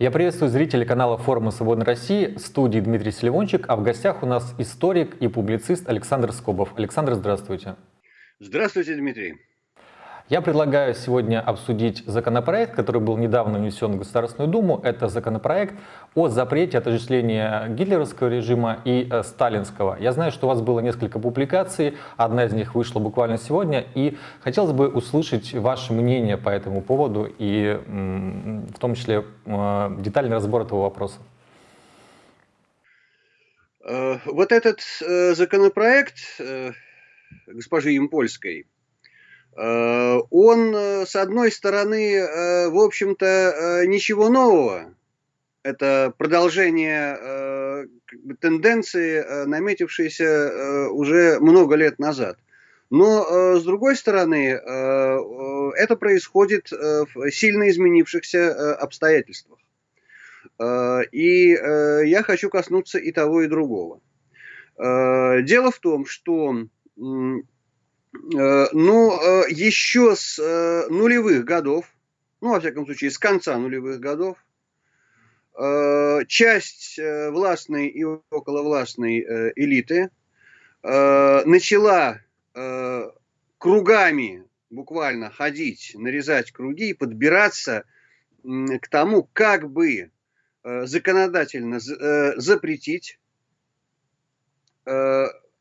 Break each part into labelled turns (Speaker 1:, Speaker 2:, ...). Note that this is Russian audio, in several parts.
Speaker 1: Я приветствую зрителей канала форума «Свободной России», студии Дмитрий Селивончик, а в гостях у нас историк и публицист Александр Скобов. Александр, здравствуйте.
Speaker 2: Здравствуйте, Дмитрий.
Speaker 1: Я предлагаю сегодня обсудить законопроект, который был недавно внесен в Государственную Думу. Это законопроект о запрете отождествления гитлеровского режима и э, сталинского. Я знаю, что у вас было несколько публикаций, одна из них вышла буквально сегодня, и хотелось бы услышать ваше мнение по этому поводу и в том числе э, детальный разбор этого вопроса.
Speaker 2: Э, вот этот законопроект госпожи Импольской, он, э, с одной стороны, э, в общем-то, ничего нового. Это продолжение тенденции, наметившейся уже много лет назад. Но, с другой стороны, это происходит в сильно изменившихся обстоятельствах. И я хочу коснуться и того, и другого. Дело в том, что Э, ну, э, еще с э, нулевых годов, ну, во всяком случае, с конца нулевых годов, часть властной и околовластной элиты начала кругами буквально ходить, нарезать круги и подбираться к тому, как бы законодательно запретить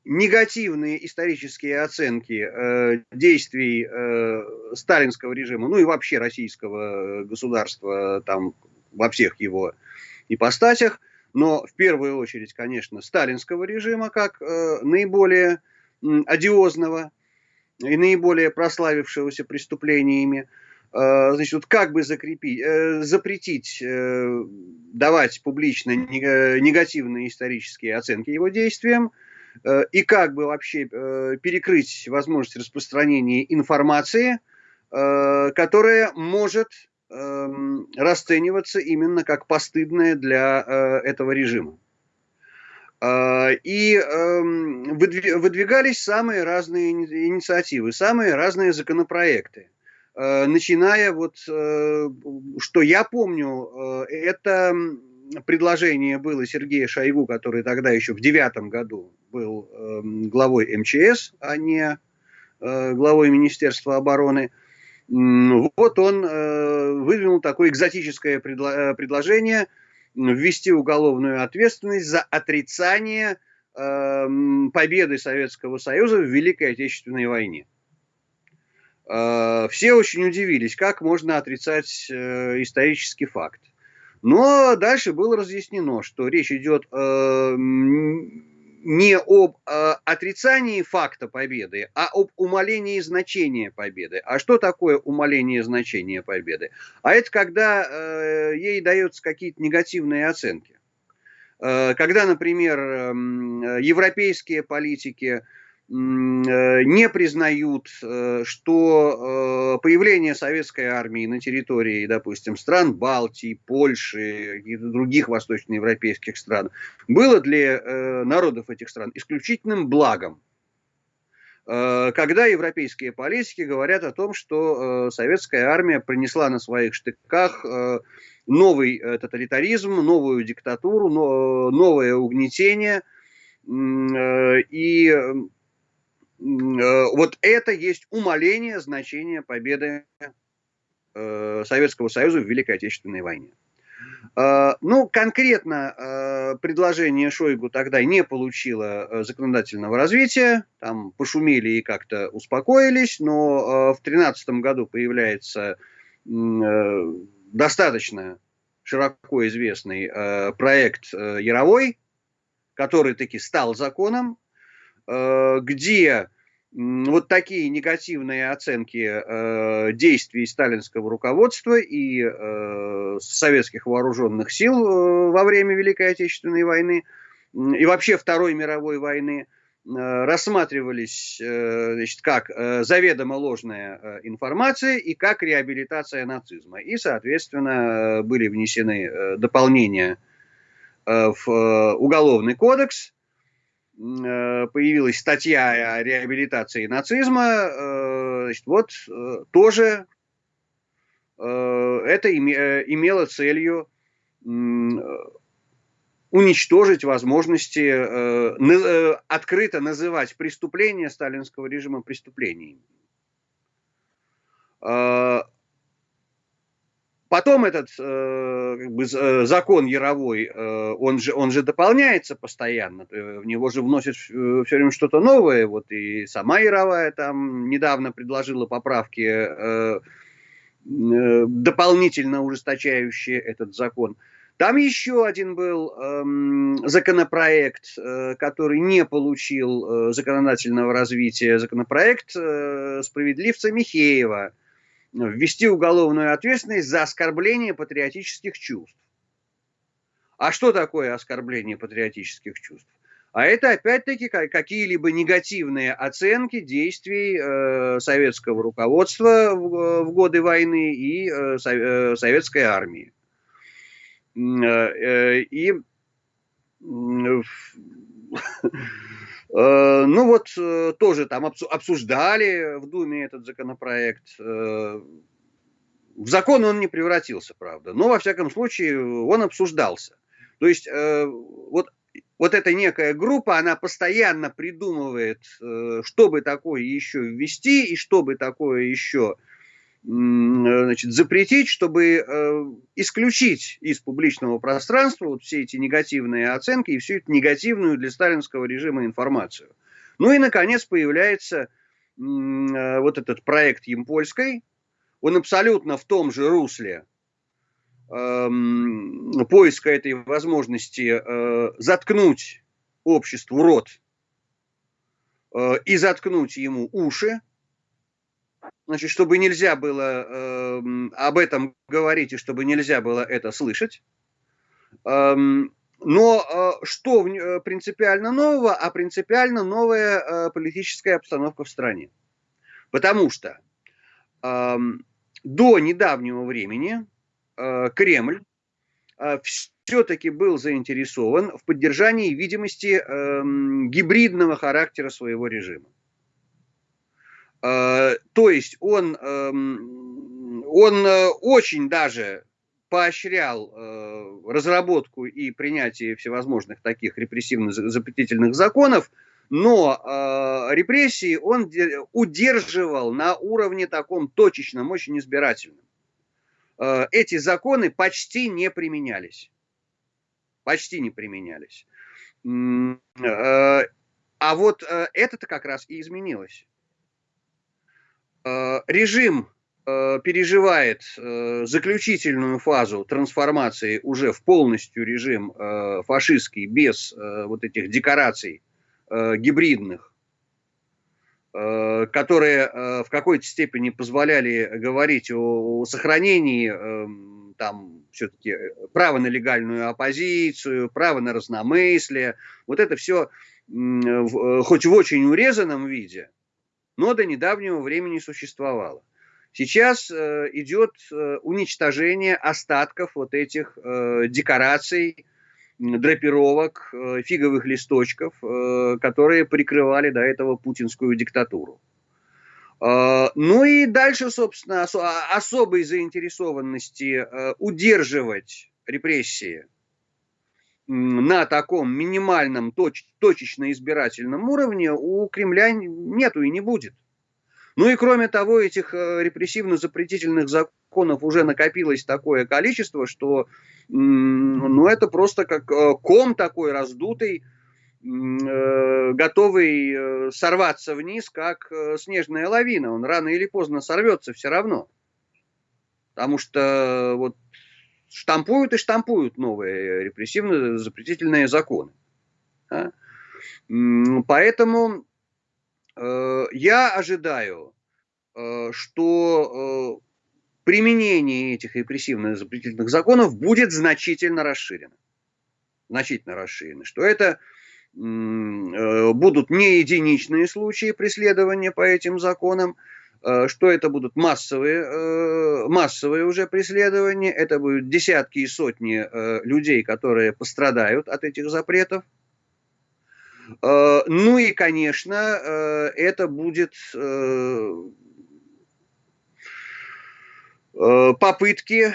Speaker 2: негативные исторические оценки э, действий э, сталинского режима, ну и вообще российского государства там во всех его ипостасях, но в первую очередь, конечно, сталинского режима как э, наиболее э, одиозного и наиболее прославившегося преступлениями. Э, значит, вот как бы закрепить, э, запретить э, давать публично негативные исторические оценки его действиям, Э, и как бы вообще э, перекрыть возможность распространения информации, э, которая может эм, расцениваться именно как постыдная для этого режима. И эм, выдвигались самые разные инициативы, самые разные законопроекты. Начиная вот, что я помню, это предложение было Сергея Шойгу, который тогда еще в девятом году был э, главой МЧС, а не э, главой Министерства обороны. Вот он э, выдвинул такое экзотическое э, предложение ввести уголовную ответственность за отрицание э, победы Советского Союза в Великой Отечественной войне. Все очень удивились, как можно отрицать исторический факт. Но дальше было разъяснено, что речь идет э, не об э, отрицании факта победы, а об умалении значения победы. А что такое умаление значения победы? А это когда э, ей даются какие-то негативные оценки. Э, когда, например, э, европейские политики не признают, э, что э, появление советской армии на территории, допустим, стран Балтии, Польши и других восточноевропейских стран было для народов этих стран исключительным благом. Когда европейские политики говорят о том, что советская армия принесла на своих штыках новый тоталитаризм, новую диктатуру, новое угнетение, и Э, вот это есть умаление значения победы э, Советского Союза в Великой Отечественной войне. Э, ну, конкретно предложение Шойгу тогда не получило законодательного развития, там пошумели и как-то успокоились, но в 2013 году появляется достаточно широко известный проект Яровой, который таки стал законом, где вот такие негативные оценки э, действий сталинского руководства и э, советских вооруженных сил э, во время Великой Отечественной войны и вообще Второй мировой войны э, рассматривались э, значит, как э, заведомо ложная информация и как реабилитация нацизма. И, соответственно, были внесены дополнения в Уголовный кодекс, появилась статья о реабилитации нацизма, э, значит, вот э, тоже это имело целью уничтожить возможности э, открыто называть преступления сталинского режима преступлениями. Потом этот э, как бы, э, закон Яровой, э, он, же, он же дополняется постоянно, в него же вносят все время что-то новое. Вот и сама Яровая там недавно предложила поправки, э, э, дополнительно ужесточающие этот закон. Там еще один был э, законопроект, э, который не получил э, законодательного развития, законопроект э, справедливца Михеева – ввести уголовную ответственность за оскорбление патриотических чувств. А что такое оскорбление патриотических чувств? А это опять-таки какие-либо негативные оценки действий э, советского руководства в, в годы войны и э, э советской армии. Э, э, и Э, ну вот э, тоже там обсуждали в Думе этот законопроект. Э, в закон он не превратился, правда, но во всяком случае он обсуждался. То есть вот, вот эта некая группа, она постоянно придумывает, что бы такое еще ввести и что бы такое еще значит, запретить, чтобы э, исключить из публичного пространства вот все эти негативные оценки и всю эту негативную для сталинского режима информацию. Ну и, наконец, появляется э, вот этот проект Емпольской. Он абсолютно в том же русле э, поиска этой возможности э, заткнуть обществу рот э, и заткнуть ему уши, значит, чтобы нельзя было э, об этом говорить и чтобы нельзя было это слышать. Эм, но э, что э, принципиально нового? А принципиально новая э, политическая обстановка в стране. Потому что э, до недавнего времени э, Кремль э, все-таки был заинтересован в поддержании видимости э, гибридного характера своего режима. Э, то есть он, эм, он э, очень даже поощрял э, разработку и принятие всевозможных таких репрессивно-запретительных законов, но репрессии он удерживал на уровне таком точечном, очень избирательном. Эти законы почти не применялись. Почти не применялись. А вот это-то как раз и изменилось. Э, режим э, переживает э, заключительную фазу трансформации уже в полностью режим фашистский, без вот этих декораций гибридных, которые в какой-то степени позволяли говорить о, сохранении там все-таки права на легальную оппозицию, право на разномыслие. Вот это все хоть в очень урезанном виде, но до недавнего времени существовало. Сейчас э, идет э, уничтожение остатков вот этих э, декораций, драпировок, э, фиговых листочков, э, которые прикрывали до этого путинскую диктатуру. Э, ну и дальше, собственно, ос особой заинтересованности э, удерживать репрессии на таком минимальном точ, точечно-избирательном уровне у Кремля нету и не будет. Ну и кроме того, этих э, репрессивно-запретительных законов уже накопилось такое количество, что ну, это просто как э, ком такой раздутый, э, готовый сорваться вниз, как снежная лавина. Он рано или поздно сорвется все равно. Потому что вот штампуют и штампуют новые репрессивно-запретительные законы. Да? Поэтому э, я ожидаю, э, что э, применение этих репрессивно-запретительных законов будет значительно расширено. Значительно расширено. Что это э, будут не единичные случаи преследования по этим законам, Э, что это будут массовые, э, массовые уже преследования, это будут десятки и сотни э, людей, которые пострадают от этих запретов. Ну и, конечно, это будет попытки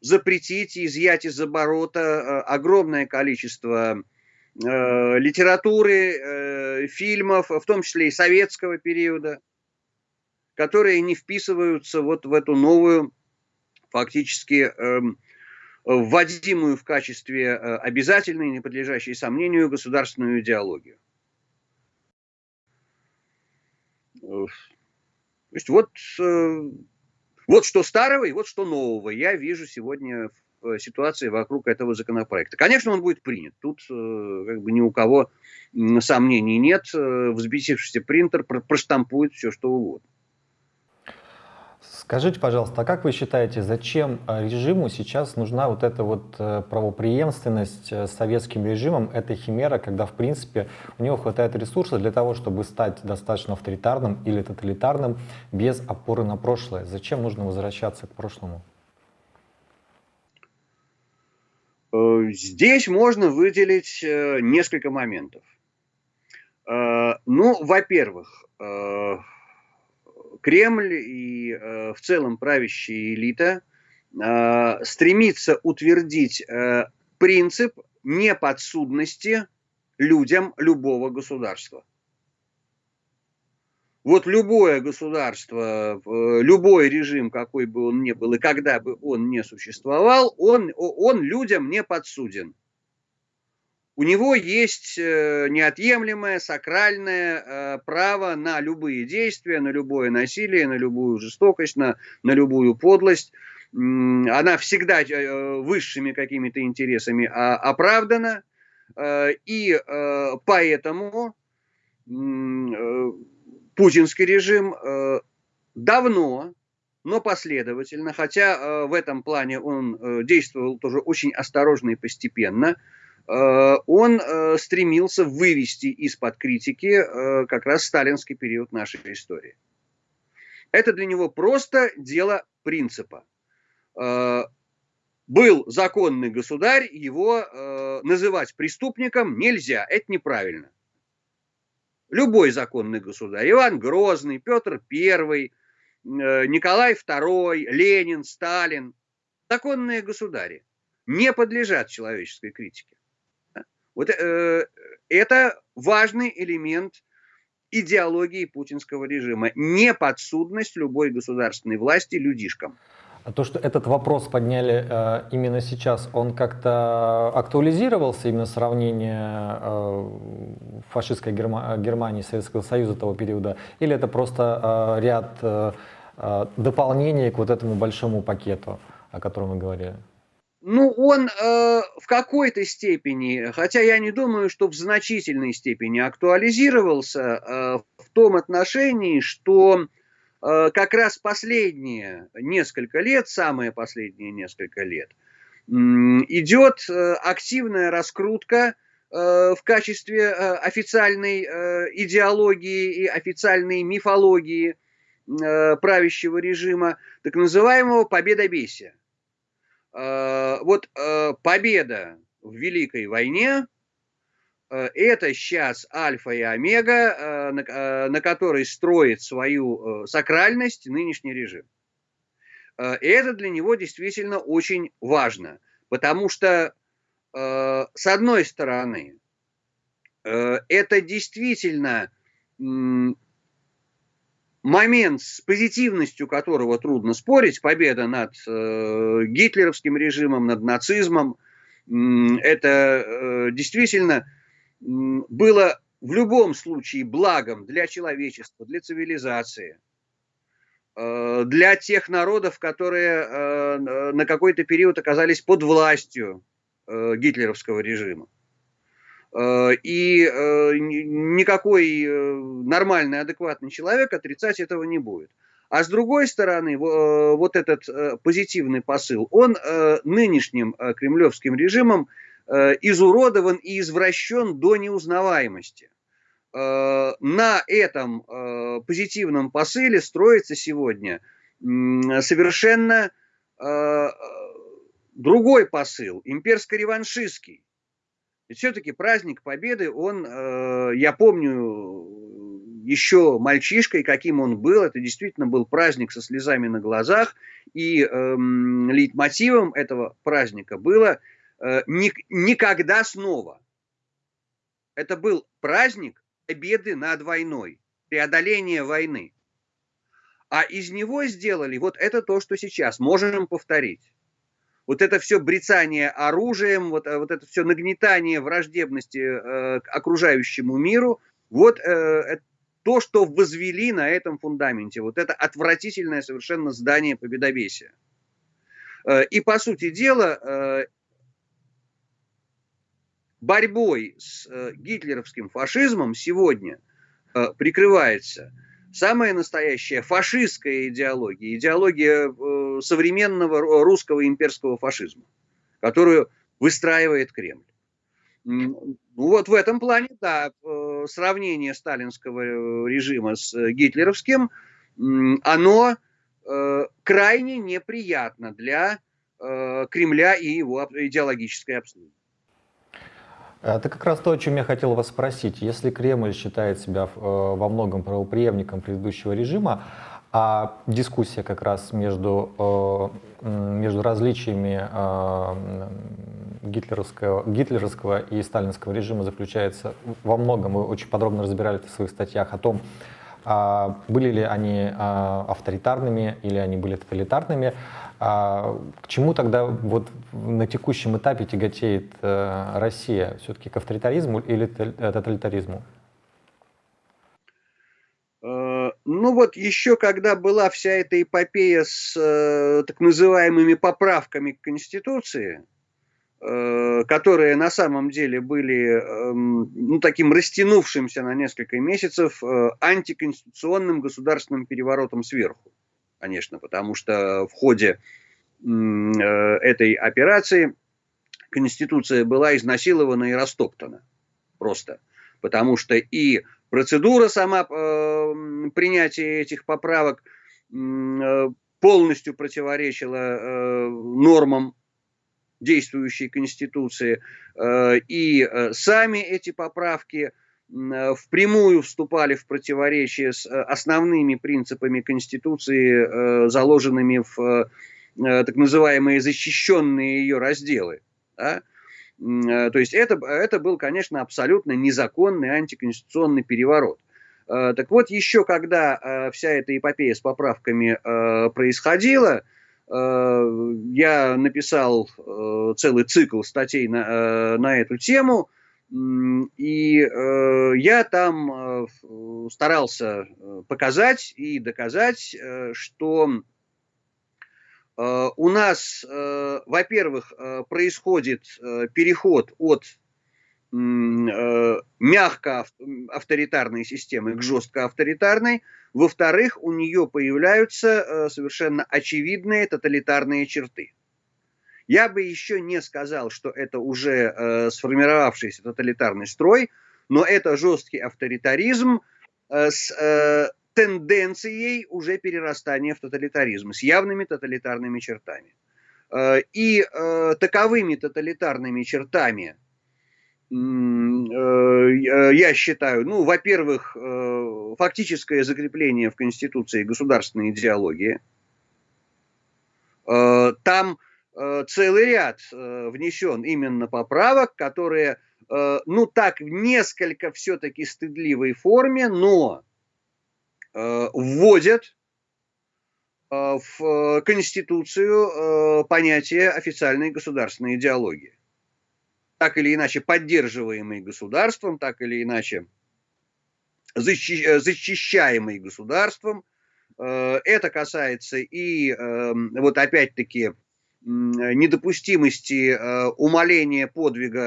Speaker 2: запретить и изъять из оборота огромное количество литературы, фильмов, в том числе и советского периода, которые не вписываются вот в эту новую, фактически эм, вводимую в качестве обязательной, не подлежащей сомнению, государственную идеологию. То есть вот, э, вот что старого и вот что нового я вижу сегодня в э, ситуации вокруг этого законопроекта. Конечно, он будет принят. Тут э, как бы ни у кого сомнений нет. Взбесившийся принтер проштампует все, что угодно.
Speaker 1: Скажите, пожалуйста, а как вы считаете, зачем э, режиму сейчас нужна вот эта вот э, правопреемственность э, с советским режимом, эта химера, когда, в принципе, у него хватает ресурсов для того, чтобы стать достаточно авторитарным или тоталитарным без опоры на прошлое? Зачем нужно возвращаться к прошлому?
Speaker 2: Здесь можно выделить несколько моментов. Ну, во-первых, Кремль и э, в целом правящая элита э, стремится утвердить э, принцип неподсудности людям любого государства. Вот любое государство, любой режим, какой бы он ни был и когда бы он не существовал, он, он людям не подсуден у него есть э, неотъемлемое сакральное э, право на любые действия, на любое насилие, на любую жестокость, на, на любую подлость. Она всегда э, высшими какими-то интересами а, оправдана. И поэтому путинский режим давно, но последовательно, хотя в этом плане он действовал тоже очень осторожно и постепенно – Э, он э, стремился вывести из-под критики э, как раз сталинский период нашей истории. Это для него просто дело принципа. Был законный государь, его называть преступником нельзя, это неправильно. Любой законный государь, Иван Грозный, Петр I, Николай II, Ленин, Сталин, законные государи, не подлежат человеческой критике. Вот э, это важный элемент идеологии путинского режима. Неподсудность любой государственной власти людишкам.
Speaker 1: А то, что этот вопрос подняли э, именно сейчас, он как-то актуализировался, именно сравнение э, фашистской Герма Германии, Советского Союза того периода, или это просто э, ряд э, э дополнений к вот этому большому пакету, о котором мы говорили?
Speaker 2: Ну, он э, в какой-то степени, хотя я не думаю, что в значительной степени актуализировался э, в том отношении, что как раз последние несколько лет, самые последние несколько лет, э, идет э, активная раскрутка э, в качестве э, официальной э, идеологии и официальной мифологии э, правящего режима, так называемого победобесия. Э, вот э, победа в Великой войне э, это сейчас альфа и омега, на которой строит свою сакральность нынешний режим. И это для него действительно очень важно, потому что, с одной стороны, это действительно момент, с позитивностью которого трудно спорить, победа над э, гитлеровским режимом, над нацизмом, э, это э, действительно э, было в любом случае благом для человечества, для цивилизации, э, для тех народов, которые э, на какой-то период оказались под властью э, гитлеровского режима. Э, и э, никакой э, нормальный, адекватный человек отрицать этого не будет. А с другой стороны, вот этот позитивный посыл, он нынешним кремлевским режимом изуродован и извращен до неузнаваемости. На этом позитивном посыле строится сегодня совершенно другой посыл, имперско-реваншистский ведь все-таки праздник Победы, он, э, я помню, еще мальчишкой, каким он был, это действительно был праздник со слезами на глазах, и э, лейтмотивом этого праздника было э, никогда снова. Это был праздник победы над войной, преодоления войны. А из него сделали вот это то, что сейчас можем повторить. Вот это все брецание оружием, вот, вот это все нагнетание враждебности э, к окружающему миру, вот э, то, что возвели на этом фундаменте. Вот это отвратительное совершенно здание победобесия. Э, и, по сути дела, э, борьбой с э, гитлеровским фашизмом сегодня э, прикрывается – самая настоящая фашистская идеология, идеология э, современного русского имперского фашизма, которую выстраивает Кремль. Ну, вот в этом плане, да, сравнение сталинского режима с гитлеровским, оно крайне неприятно для Кремля и его идеологической обслуги.
Speaker 1: Это как раз то, о чем я хотел вас спросить. Если Кремль считает себя э, во многом правоприемником предыдущего режима, а дискуссия как раз между, э, между различиями э, гитлеровского, гитлеровского и сталинского режима заключается во многом, вы очень подробно разбирали это в своих статьях, о том, а были ли они авторитарными или они были тоталитарными. А к чему тогда вот на текущем этапе тяготеет э, Россия? Все-таки к авторитаризму или э, тоталитаризму?
Speaker 2: Э, ну вот еще когда была вся эта эпопея с э, так называемыми поправками к Конституции, э, которые на самом деле были э, ну, таким растянувшимся на несколько месяцев э, антиконституционным государственным переворотом сверху конечно, потому что в ходе э, этой операции Конституция была изнасилована и растоптана. Просто. Потому что и процедура сама э, принятия этих поправок э, полностью противоречила э, нормам действующей Конституции. Э, и э, сами эти поправки – впрямую вступали в противоречие с э, основными принципами Конституции, э, заложенными в так называемые защищенные ее разделы. Да? То есть это, это был, конечно, абсолютно незаконный антиконституционный переворот. Так вот, еще когда вся эта эпопея с поправками происходила, я написал целый цикл статей на, на эту тему – и э, я там э, старался э, показать и доказать, э, что э, у нас, э, во-первых, э, происходит э, переход от э, мягко авторитарной системы к жестко авторитарной, во-вторых, у нее появляются э, совершенно очевидные тоталитарные черты. Я бы еще не сказал, что это уже э, сформировавшийся тоталитарный строй, но это жесткий авторитаризм э, с э, тенденцией уже перерастания в тоталитаризм, с явными тоталитарными чертами. Э, и э, таковыми тоталитарными чертами э, я считаю, ну, во-первых, э, фактическое закрепление в Конституции государственной идеологии. Э, там Э, целый ряд э, внесен именно поправок, которые, э, ну так, в несколько все-таки стыдливой форме, но вводят в Конституцию понятие официальной государственной идеологии. Так или иначе поддерживаемый государством, так или иначе защищаемый государством. Это касается и вот опять-таки недопустимости э, умаления подвига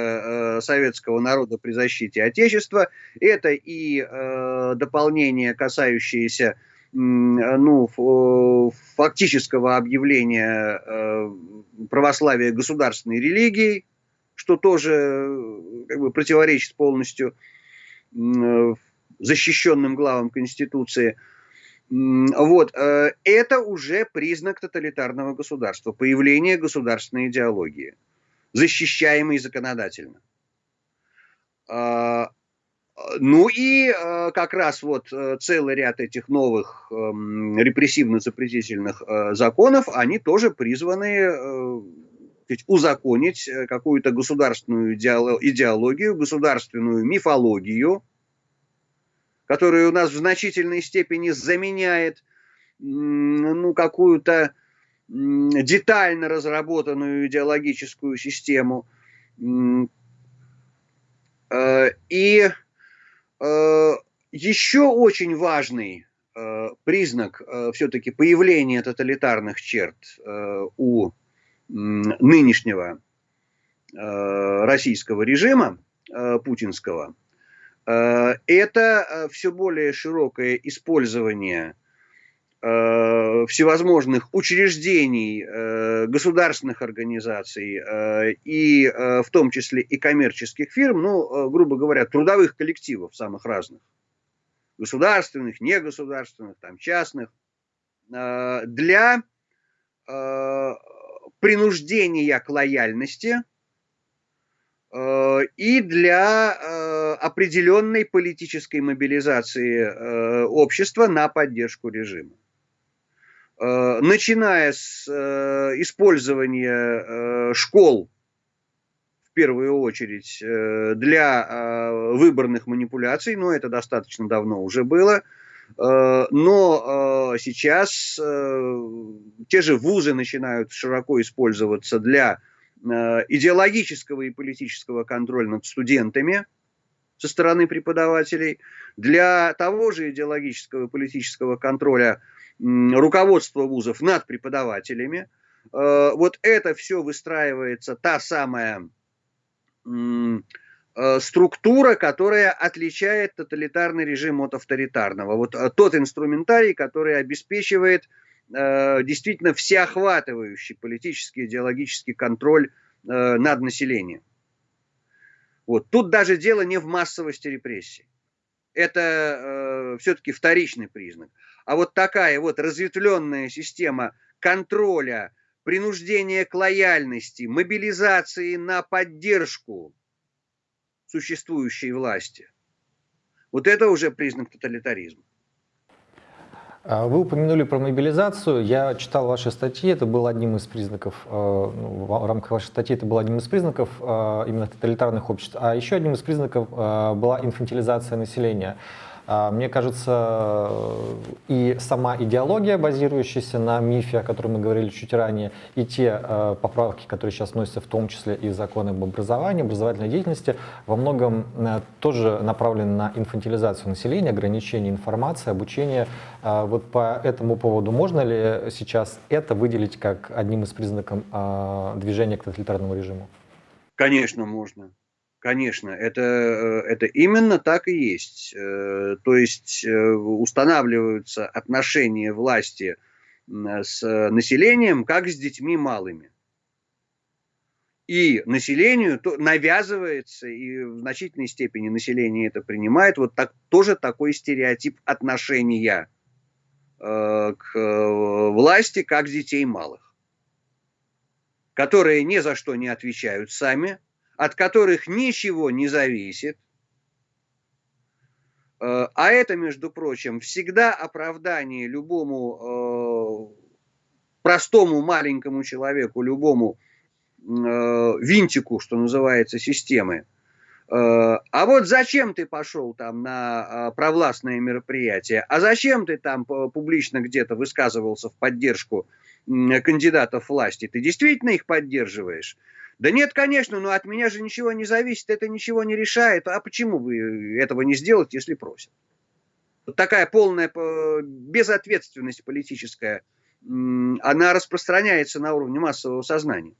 Speaker 2: э, советского народа при защите Отечества. Это и э, дополнение, касающееся ну, фактического объявления православия государственной религией, что тоже как бы, противоречит полностью защищенным главам Конституции – вот, э, это уже признак тоталитарного государства, появление государственной идеологии, защищаемой законодательно. А, ну и э, как раз вот э, целый ряд этих новых эм, репрессивно-запретительных законов, они тоже призваны узаконить какую-то государственную идеологию, государственную мифологию, которая у нас в значительной степени заменяет ну, какую-то детально разработанную идеологическую систему. И Э, еще очень важный э, признак э, все-таки появления тоталитарных черт у нынешнего российского режима путинского, это все более широкое использование всевозможных учреждений, государственных организаций и в том числе и коммерческих фирм, ну, грубо говоря, трудовых коллективов самых разных, государственных, негосударственных, там, частных, для принуждения к лояльности и для определенной политической мобилизации общества на поддержку режима. Э, начиная с э, использования э, школ, в первую очередь, для выборных манипуляций, но это достаточно давно уже было, но сейчас те же вузы начинают широко использоваться для идеологического и политического контроля над студентами со стороны преподавателей, для того же идеологического и политического контроля руководство вузов над преподавателями. Э, вот это все выстраивается та самая э, структура, которая отличает тоталитарный режим от авторитарного. Вот э, тот инструментарий, который обеспечивает действительно всеохватывающий политический, идеологический контроль над населением. Вот. Тут даже дело не в массовости репрессий. Это э, все-таки вторичный признак. А вот такая вот разветвленная система контроля, принуждения к лояльности, мобилизации на поддержку существующей власти, вот это уже признак тоталитаризма.
Speaker 1: А вы упомянули про мобилизацию. Я читал ваши статьи, это был одним из признаков, э, ну, в рамках вашей статьи это был одним из признаков э, именно тоталитарных обществ. А еще одним из признаков э, была инфантилизация населения. А, мне кажется, и сама идеология, базирующаяся на мифе, о котором мы говорили чуть ранее, и те э, поправки, которые сейчас вносятся в том числе и законы об образовании, образовательной деятельности, во многом э, тоже направлены на инфантилизацию населения, ограничение информации, обучение. Э, вот по этому поводу можно ли сейчас это выделить как одним из признаков движения к тоталитарному режиму?
Speaker 2: Конечно, можно. Конечно, это, э, это именно так и есть. Э, то есть э, устанавливаются отношения власти с населением, как с детьми малыми. И населению то навязывается, и в значительной степени население это принимает, вот так, тоже такой стереотип отношения к власти, как детей малых, которые ни за что не отвечают сами, от которых ничего не зависит. Э, а это, между прочим, всегда оправдание любому э, простому маленькому человеку, любому э, винтику, что называется, системы. А вот зачем ты пошел там на провластное мероприятие? А зачем ты там публично где-то высказывался в поддержку кандидатов власти? Ты действительно их поддерживаешь? Да нет, конечно, но от меня же ничего не зависит, это ничего не решает. А почему вы этого не сделать, если просят? Вот такая полная безответственность политическая, она распространяется на уровне массового сознания.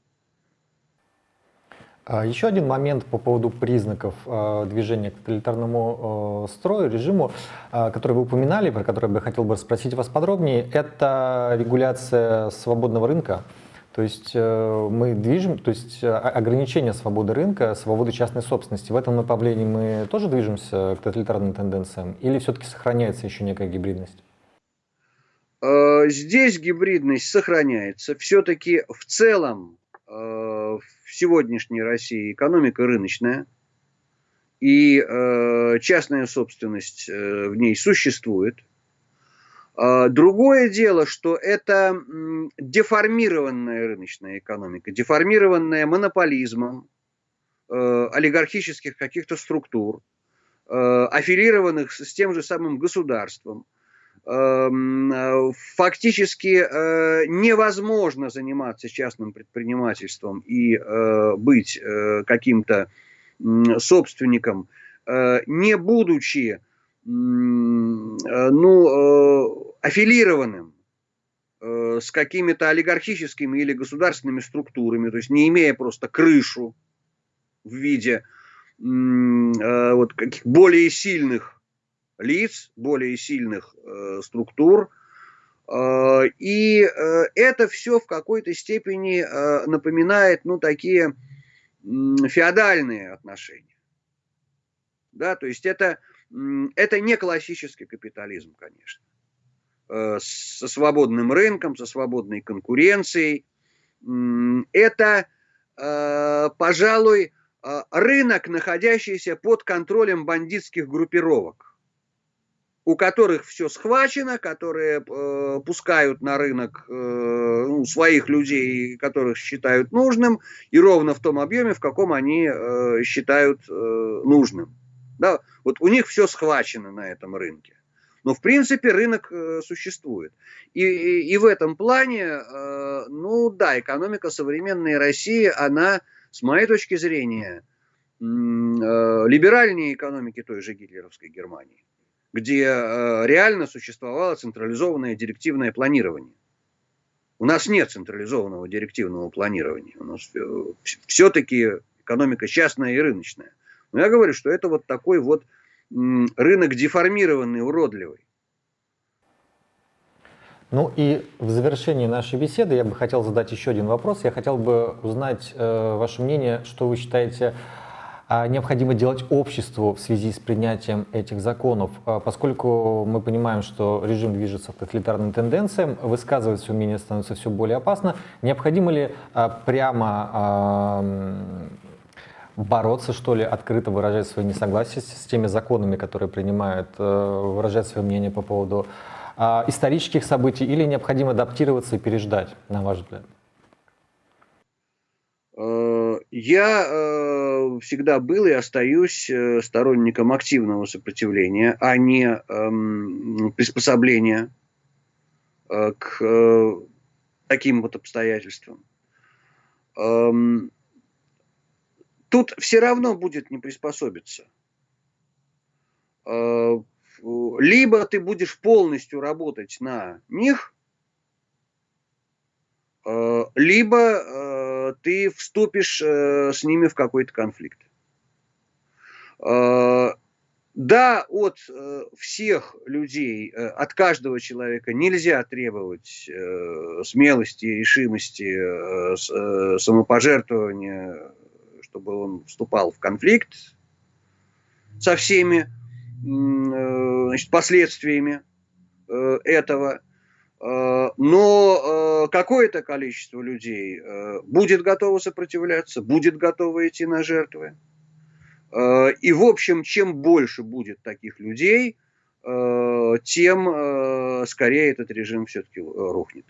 Speaker 1: А еще один момент по поводу признаков э, движения к тоталитарному э, строю, режиму, э, который вы упоминали, про который я хотел бы спросить вас подробнее, это регуляция свободного рынка. То есть э, мы движем, то есть э, ограничение свободы рынка, свободы частной собственности. В этом направлении мы тоже движемся к тоталитарным тенденциям или все-таки сохраняется еще некая гибридность?
Speaker 2: Э, здесь гибридность сохраняется. Все-таки в целом в сегодняшней России экономика рыночная. и частная собственность в ней существует. Э, другое дело, что это деформированная рыночная экономика, деформированная монополизмом э, олигархических каких-то структур, э, аффилированных с тем же самым государством. Эм, фактически э, невозможно заниматься частным предпринимательством и быть каким-то собственником, не будучи ну, аффилированным э, с какими-то олигархическими или государственными структурами, то есть не имея просто крышу в виде вот, каких более сильных лиц, более сильных структур, и это все в какой-то степени напоминает, ну, такие феодальные отношения. Да, то есть это, это не классический капитализм, конечно. Э, со свободным рынком, со свободной конкуренцией. Это, э, пожалуй, э, рынок, находящийся под контролем бандитских группировок у которых все схвачено, которые пускают на рынок ну, своих людей, которых считают нужным, и ровно в том объеме, в каком они считают нужным. Да? Вот у них все схвачено на этом рынке. Но в принципе рынок э, существует. И, и, и в этом плане, э, ну да, экономика современной России, она, с моей точки зрения, э, либеральнее экономики той же гитлеровской Германии где э, реально существовало централизованное директивное планирование. У нас нет централизованного директивного планирования. У нас э, все-таки экономика частная и рыночная. Но я говорю, что это вот такой вот рынок деформированный, уродливый.
Speaker 1: Ну и в завершении нашей беседы я бы хотел задать еще один вопрос. Я хотел бы узнать э, ваше мнение, что вы считаете а необходимо делать обществу в связи с принятием этих законов, а поскольку мы понимаем, что режим движется к тоталитарным тенденциям, высказывать свое мнение становится все более опасно. Необходимо ли а, прямо бороться, что ли, открыто выражать свое несогласие с теми законами, которые принимают, э, выражать свое мнение по поводу исторических событий, или необходимо адаптироваться и переждать, на ваш взгляд?
Speaker 2: Э, я э, всегда был и остаюсь сторонником активного сопротивления, а не эм, приспособления к таким вот обстоятельствам. Тут все равно будет не приспособиться. Либо ты будешь полностью работать на них, либо ты вступишь э, с ними в какой-то конфликт. Э, да, от э, всех людей, от каждого человека нельзя требовать смелости, решимости, самопожертвования, чтобы он вступал в конфликт со всеми значит, последствиями этого. Э, но э, какое-то количество людей э, будет готово сопротивляться, будет готово идти на жертвы. И, в общем, чем больше будет таких людей, тем скорее этот режим все-таки рухнет.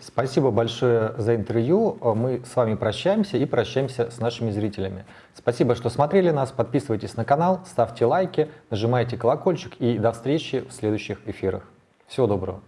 Speaker 1: Спасибо большое за интервью. Мы с вами прощаемся и прощаемся с нашими зрителями. Спасибо, что смотрели нас. Подписывайтесь на канал, ставьте лайки, нажимайте колокольчик и до встречи в следующих эфирах. Всего доброго.